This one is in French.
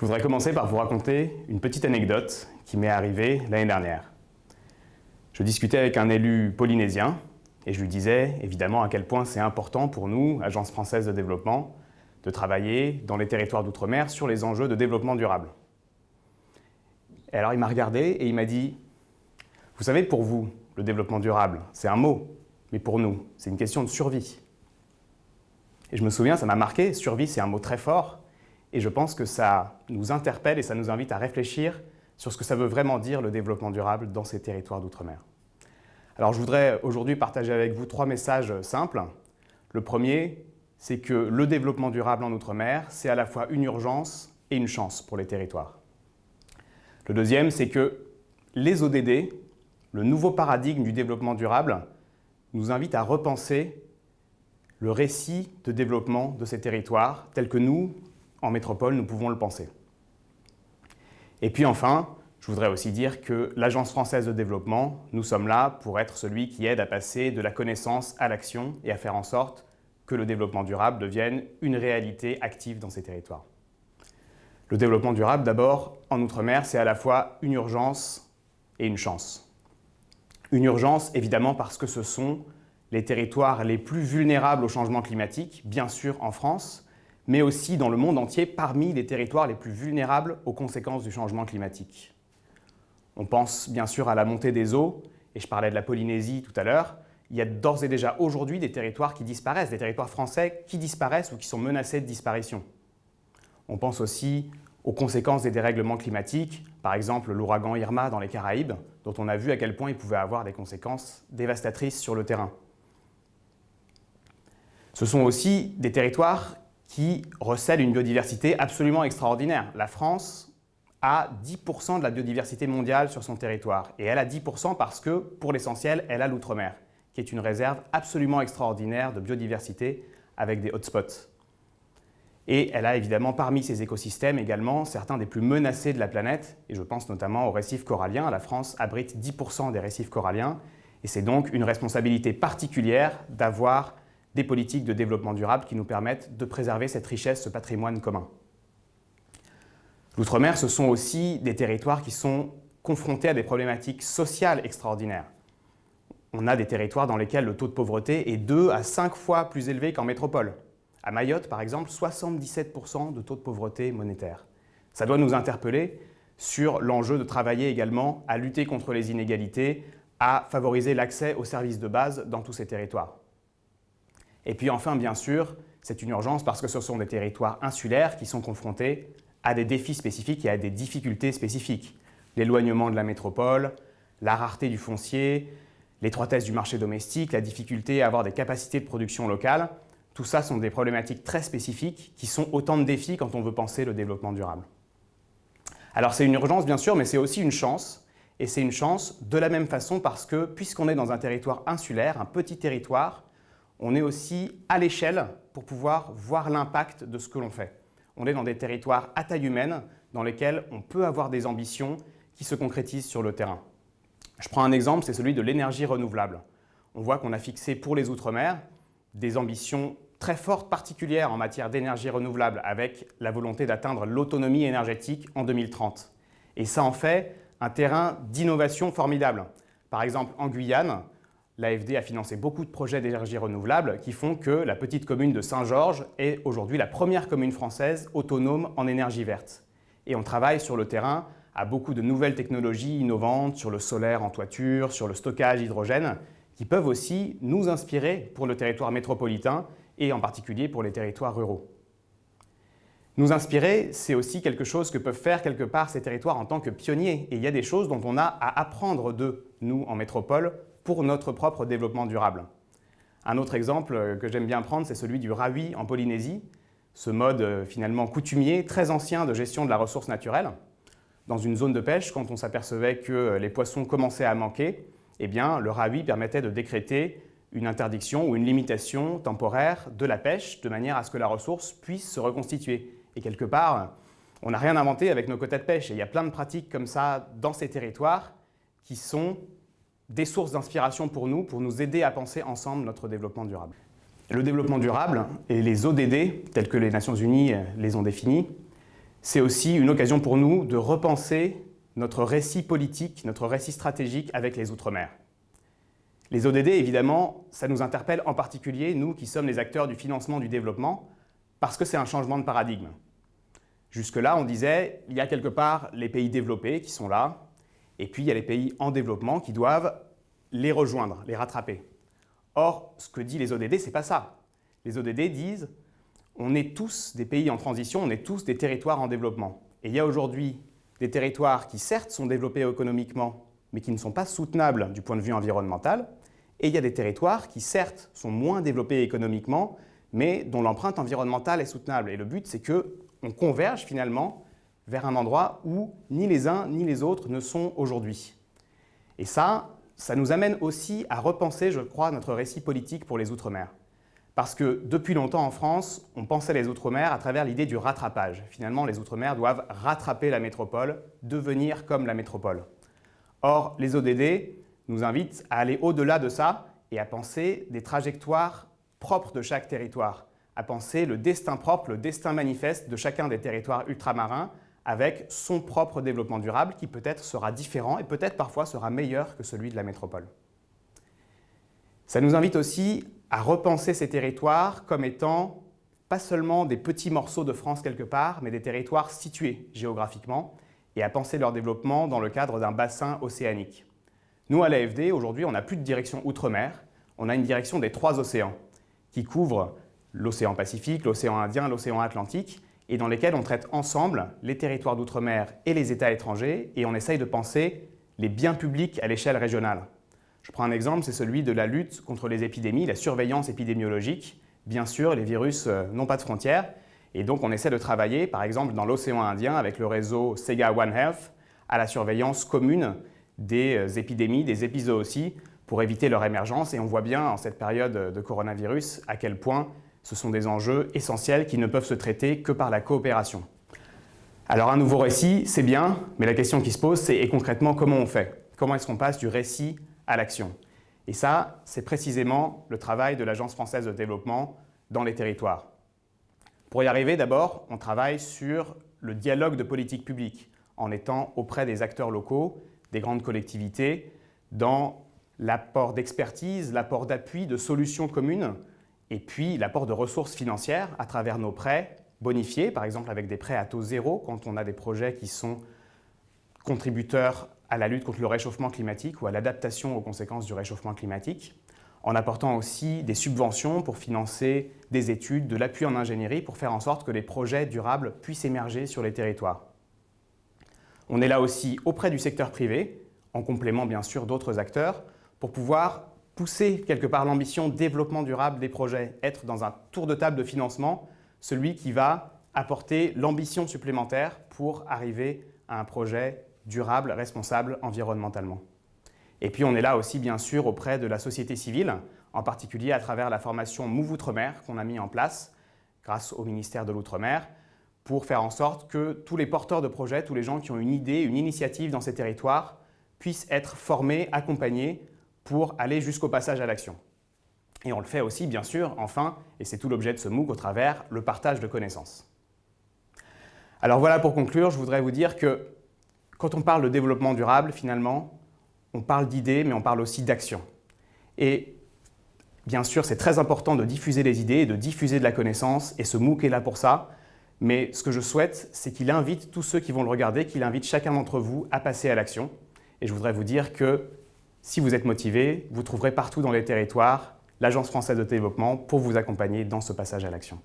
Je voudrais commencer par vous raconter une petite anecdote qui m'est arrivée l'année dernière. Je discutais avec un élu polynésien et je lui disais évidemment à quel point c'est important pour nous, Agence française de développement, de travailler dans les territoires d'outre-mer sur les enjeux de développement durable. Et alors il m'a regardé et il m'a dit « Vous savez, pour vous, le développement durable, c'est un mot, mais pour nous, c'est une question de survie. » Et je me souviens, ça m'a marqué, survie c'est un mot très fort, et je pense que ça nous interpelle et ça nous invite à réfléchir sur ce que ça veut vraiment dire le développement durable dans ces territoires d'outre-mer. Alors je voudrais aujourd'hui partager avec vous trois messages simples. Le premier, c'est que le développement durable en Outre-mer, c'est à la fois une urgence et une chance pour les territoires. Le deuxième, c'est que les ODD, le nouveau paradigme du développement durable, nous invite à repenser le récit de développement de ces territoires tel que nous, en métropole, nous pouvons le penser. Et puis enfin, je voudrais aussi dire que l'Agence française de développement, nous sommes là pour être celui qui aide à passer de la connaissance à l'action et à faire en sorte que le développement durable devienne une réalité active dans ces territoires. Le développement durable, d'abord, en Outre-mer, c'est à la fois une urgence et une chance. Une urgence, évidemment, parce que ce sont les territoires les plus vulnérables au changement climatique, bien sûr en France, mais aussi dans le monde entier parmi les territoires les plus vulnérables aux conséquences du changement climatique. On pense bien sûr à la montée des eaux, et je parlais de la Polynésie tout à l'heure, il y a d'ores et déjà aujourd'hui des territoires qui disparaissent, des territoires français qui disparaissent ou qui sont menacés de disparition. On pense aussi aux conséquences des dérèglements climatiques, par exemple l'ouragan Irma dans les Caraïbes, dont on a vu à quel point il pouvait avoir des conséquences dévastatrices sur le terrain. Ce sont aussi des territoires qui recèlent une biodiversité absolument extraordinaire. La France a 10% de la biodiversité mondiale sur son territoire. Et elle a 10% parce que, pour l'essentiel, elle a l'outre-mer, qui est une réserve absolument extraordinaire de biodiversité avec des hotspots. Et elle a évidemment parmi ces écosystèmes également certains des plus menacés de la planète, et je pense notamment aux récifs coralliens. La France abrite 10% des récifs coralliens, et c'est donc une responsabilité particulière d'avoir des politiques de développement durable qui nous permettent de préserver cette richesse, ce patrimoine commun. L'outre-mer, ce sont aussi des territoires qui sont confrontés à des problématiques sociales extraordinaires. On a des territoires dans lesquels le taux de pauvreté est 2 à 5 fois plus élevé qu'en métropole. À Mayotte, par exemple, 77% de taux de pauvreté monétaire. Ça doit nous interpeller sur l'enjeu de travailler également à lutter contre les inégalités, à favoriser l'accès aux services de base dans tous ces territoires. Et puis enfin, bien sûr, c'est une urgence parce que ce sont des territoires insulaires qui sont confrontés à des défis spécifiques et à des difficultés spécifiques. L'éloignement de la métropole, la rareté du foncier, l'étroitesse du marché domestique, la difficulté à avoir des capacités de production locales, tout ça sont des problématiques très spécifiques qui sont autant de défis quand on veut penser le développement durable. Alors c'est une urgence bien sûr, mais c'est aussi une chance. Et c'est une chance de la même façon parce que puisqu'on est dans un territoire insulaire, un petit territoire, on est aussi à l'échelle pour pouvoir voir l'impact de ce que l'on fait. On est dans des territoires à taille humaine dans lesquels on peut avoir des ambitions qui se concrétisent sur le terrain. Je prends un exemple, c'est celui de l'énergie renouvelable. On voit qu'on a fixé pour les Outre-mer des ambitions très fortes particulières en matière d'énergie renouvelable avec la volonté d'atteindre l'autonomie énergétique en 2030. Et ça en fait un terrain d'innovation formidable. Par exemple, en Guyane, l'AFD a financé beaucoup de projets d'énergie renouvelable qui font que la petite commune de Saint-Georges est aujourd'hui la première commune française autonome en énergie verte. Et on travaille sur le terrain à beaucoup de nouvelles technologies innovantes sur le solaire en toiture, sur le stockage hydrogène, qui peuvent aussi nous inspirer pour le territoire métropolitain et en particulier pour les territoires ruraux. Nous inspirer, c'est aussi quelque chose que peuvent faire quelque part ces territoires en tant que pionniers. Et il y a des choses dont on a à apprendre d'eux, nous, en métropole, pour notre propre développement durable. Un autre exemple que j'aime bien prendre, c'est celui du rawi en Polynésie, ce mode euh, finalement coutumier, très ancien de gestion de la ressource naturelle. Dans une zone de pêche, quand on s'apercevait que euh, les poissons commençaient à manquer, eh bien, le rawi permettait de décréter une interdiction ou une limitation temporaire de la pêche de manière à ce que la ressource puisse se reconstituer. Et quelque part, on n'a rien inventé avec nos quotas de pêche. Il y a plein de pratiques comme ça dans ces territoires qui sont des sources d'inspiration pour nous, pour nous aider à penser ensemble notre développement durable. Le développement durable et les ODD, tels que les Nations Unies les ont définis, c'est aussi une occasion pour nous de repenser notre récit politique, notre récit stratégique avec les Outre-mer. Les ODD, évidemment, ça nous interpelle en particulier, nous qui sommes les acteurs du financement du développement, parce que c'est un changement de paradigme. Jusque-là, on disait, il y a quelque part les pays développés qui sont là, et puis il y a les pays en développement qui doivent les rejoindre, les rattraper. Or, ce que disent les ODD, ce n'est pas ça. Les ODD disent, on est tous des pays en transition, on est tous des territoires en développement. Et il y a aujourd'hui des territoires qui certes sont développés économiquement, mais qui ne sont pas soutenables du point de vue environnemental, et il y a des territoires qui certes sont moins développés économiquement, mais dont l'empreinte environnementale est soutenable. Et le but, c'est qu'on converge finalement vers un endroit où ni les uns ni les autres ne sont aujourd'hui. Et ça, ça nous amène aussi à repenser, je crois, notre récit politique pour les Outre-mer. Parce que depuis longtemps en France, on pensait les Outre-mer à travers l'idée du rattrapage. Finalement, les Outre-mer doivent rattraper la métropole, devenir comme la métropole. Or, les ODD nous invitent à aller au-delà de ça et à penser des trajectoires propres de chaque territoire, à penser le destin propre, le destin manifeste de chacun des territoires ultramarins avec son propre développement durable qui peut-être sera différent et peut-être parfois sera meilleur que celui de la métropole. Ça nous invite aussi à repenser ces territoires comme étant pas seulement des petits morceaux de France quelque part, mais des territoires situés géographiquement et à penser leur développement dans le cadre d'un bassin océanique. Nous, à l'AFD, aujourd'hui, on n'a plus de direction outre-mer, on a une direction des trois océans qui couvrent l'océan Pacifique, l'océan Indien, l'océan Atlantique et dans lesquels on traite ensemble les territoires d'outre-mer et les États étrangers et on essaye de penser les biens publics à l'échelle régionale. Je prends un exemple, c'est celui de la lutte contre les épidémies, la surveillance épidémiologique. Bien sûr, les virus euh, n'ont pas de frontières et donc on essaie de travailler, par exemple dans l'océan Indien avec le réseau Sega One Health, à la surveillance commune des euh, épidémies, des épizooties, pour éviter leur émergence. Et on voit bien en cette période de coronavirus à quel point ce sont des enjeux essentiels qui ne peuvent se traiter que par la coopération. Alors un nouveau récit, c'est bien, mais la question qui se pose, c'est concrètement comment on fait? Comment est-ce qu'on passe du récit à l'action? Et ça, c'est précisément le travail de l'Agence française de développement dans les territoires. Pour y arriver, d'abord, on travaille sur le dialogue de politique publique en étant auprès des acteurs locaux, des grandes collectivités, dans l'apport d'expertise, l'apport d'appui, de solutions communes et puis l'apport de ressources financières à travers nos prêts bonifiés, par exemple avec des prêts à taux zéro quand on a des projets qui sont contributeurs à la lutte contre le réchauffement climatique ou à l'adaptation aux conséquences du réchauffement climatique, en apportant aussi des subventions pour financer des études, de l'appui en ingénierie pour faire en sorte que les projets durables puissent émerger sur les territoires. On est là aussi auprès du secteur privé, en complément bien sûr d'autres acteurs, pour pouvoir pousser quelque part l'ambition développement durable des projets, être dans un tour de table de financement, celui qui va apporter l'ambition supplémentaire pour arriver à un projet durable, responsable environnementalement. Et puis on est là aussi bien sûr auprès de la société civile, en particulier à travers la formation Move Outre-mer qu'on a mis en place grâce au ministère de l'Outre-mer pour faire en sorte que tous les porteurs de projets, tous les gens qui ont une idée, une initiative dans ces territoires puissent être formés, accompagnés pour aller jusqu'au passage à l'action. Et on le fait aussi, bien sûr, enfin, et c'est tout l'objet de ce MOOC, au travers le partage de connaissances. Alors voilà, pour conclure, je voudrais vous dire que quand on parle de développement durable, finalement, on parle d'idées, mais on parle aussi d'action. Et bien sûr, c'est très important de diffuser les idées, de diffuser de la connaissance, et ce MOOC est là pour ça. Mais ce que je souhaite, c'est qu'il invite tous ceux qui vont le regarder, qu'il invite chacun d'entre vous à passer à l'action. Et je voudrais vous dire que si vous êtes motivé, vous trouverez partout dans les territoires l'Agence française de développement pour vous accompagner dans ce passage à l'action.